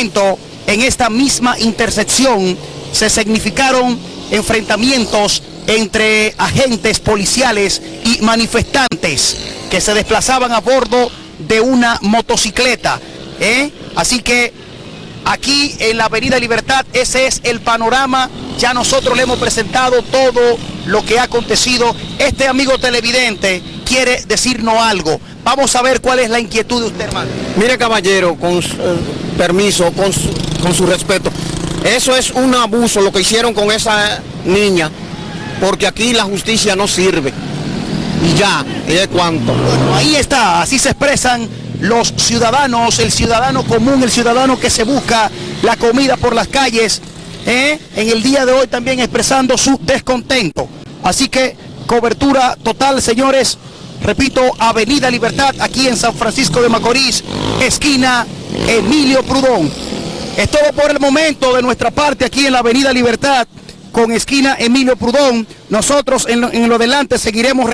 en esta misma intersección, se significaron enfrentamientos entre agentes policiales y manifestantes que se desplazaban a bordo de una motocicleta. ¿eh? Así que aquí en la Avenida Libertad ese es el panorama. Ya nosotros le hemos presentado todo lo que ha acontecido. Este amigo televidente quiere decirnos algo. Vamos a ver cuál es la inquietud de usted, hermano. Mire, caballero, con su, eh, permiso, con su, con su respeto. Eso es un abuso lo que hicieron con esa niña, porque aquí la justicia no sirve. Y ya, ¿y de cuánto? Bueno, ahí está, así se expresan los ciudadanos, el ciudadano común, el ciudadano que se busca la comida por las calles, ¿eh? en el día de hoy también expresando su descontento. Así que cobertura total, señores. Repito, Avenida Libertad, aquí en San Francisco de Macorís, esquina Emilio Prudón. Es todo por el momento de nuestra parte aquí en la Avenida Libertad, con esquina Emilio Prudón. Nosotros en lo, en lo delante seguiremos...